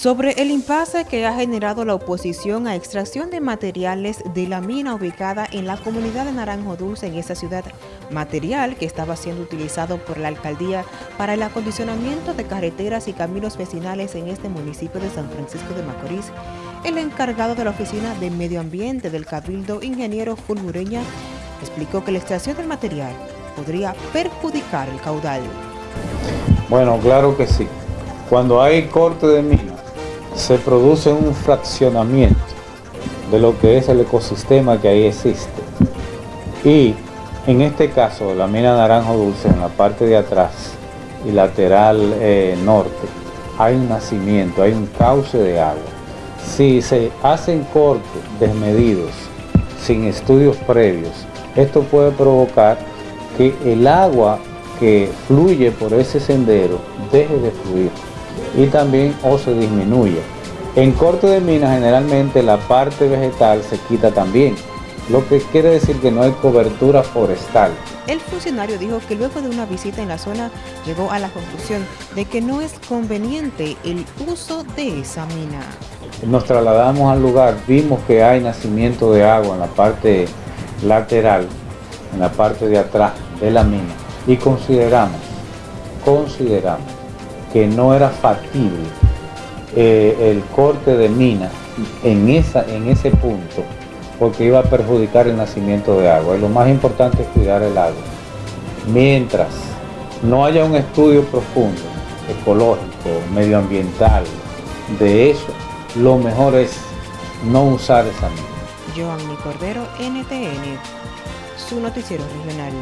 sobre el impasse que ha generado la oposición a extracción de materiales de la mina ubicada en la comunidad de Naranjo Dulce en esta ciudad, material que estaba siendo utilizado por la alcaldía para el acondicionamiento de carreteras y caminos vecinales en este municipio de San Francisco de Macorís. El encargado de la Oficina de Medio Ambiente del Cabildo, ingeniero Fulmureña, explicó que la extracción del material podría perjudicar el caudal. Bueno, claro que sí. Cuando hay corte de mina, se produce un fraccionamiento de lo que es el ecosistema que ahí existe. Y en este caso, la mina Naranjo Dulce, en la parte de atrás y lateral eh, norte, hay un nacimiento, hay un cauce de agua. Si se hacen cortes desmedidos, sin estudios previos, esto puede provocar que el agua que fluye por ese sendero deje de fluir y también o se disminuye. En corte de mina generalmente la parte vegetal se quita también, lo que quiere decir que no hay cobertura forestal. El funcionario dijo que luego de una visita en la zona llegó a la conclusión de que no es conveniente el uso de esa mina. Nos trasladamos al lugar, vimos que hay nacimiento de agua en la parte lateral, en la parte de atrás de la mina y consideramos, consideramos que no era factible eh, el corte de mina en, esa, en ese punto porque iba a perjudicar el nacimiento de agua. Y lo más importante es cuidar el agua. Mientras no haya un estudio profundo, ecológico, medioambiental, de eso, lo mejor es no usar esa mina. Joanny Cordero, NTN, su noticiero regional.